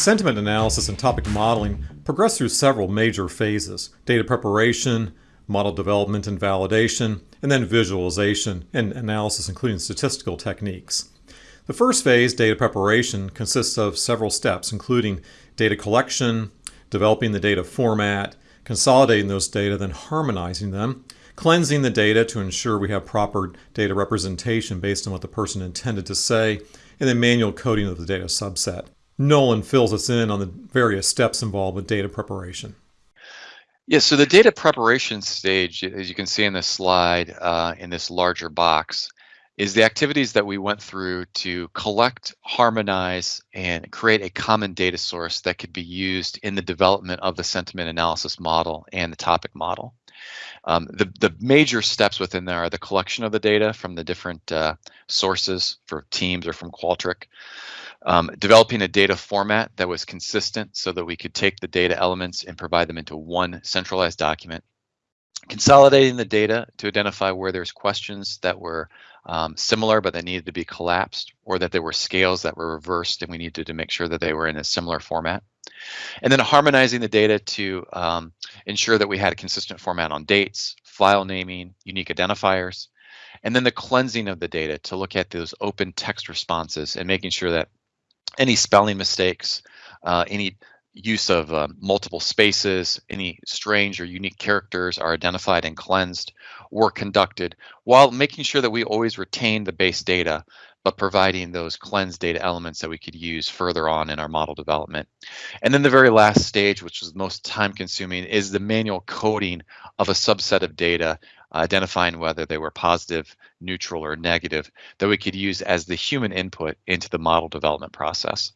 Sentiment analysis and topic modeling progress through several major phases data preparation, model development and validation, and then visualization and analysis, including statistical techniques. The first phase, data preparation, consists of several steps, including data collection, developing the data format, consolidating those data, then harmonizing them, cleansing the data to ensure we have proper data representation based on what the person intended to say, and then manual coding of the data subset. Nolan fills us in on the various steps involved with data preparation. Yeah, so the data preparation stage, as you can see in this slide, uh, in this larger box, is the activities that we went through to collect, harmonize, and create a common data source that could be used in the development of the sentiment analysis model and the topic model. Um, the, the major steps within there are the collection of the data from the different uh, sources for teams or from Qualtrics, um, developing a data format that was consistent so that we could take the data elements and provide them into one centralized document, consolidating the data to identify where there's questions that were um, similar but that needed to be collapsed or that there were scales that were reversed and we needed to make sure that they were in a similar format. And then harmonizing the data to um, ensure that we had a consistent format on dates, file naming, unique identifiers, and then the cleansing of the data to look at those open text responses and making sure that any spelling mistakes, uh, any use of uh, multiple spaces, any strange or unique characters are identified and cleansed or conducted while making sure that we always retain the base data but providing those cleansed data elements that we could use further on in our model development. And then the very last stage, which was most time consuming, is the manual coding of a subset of data identifying whether they were positive, neutral, or negative that we could use as the human input into the model development process.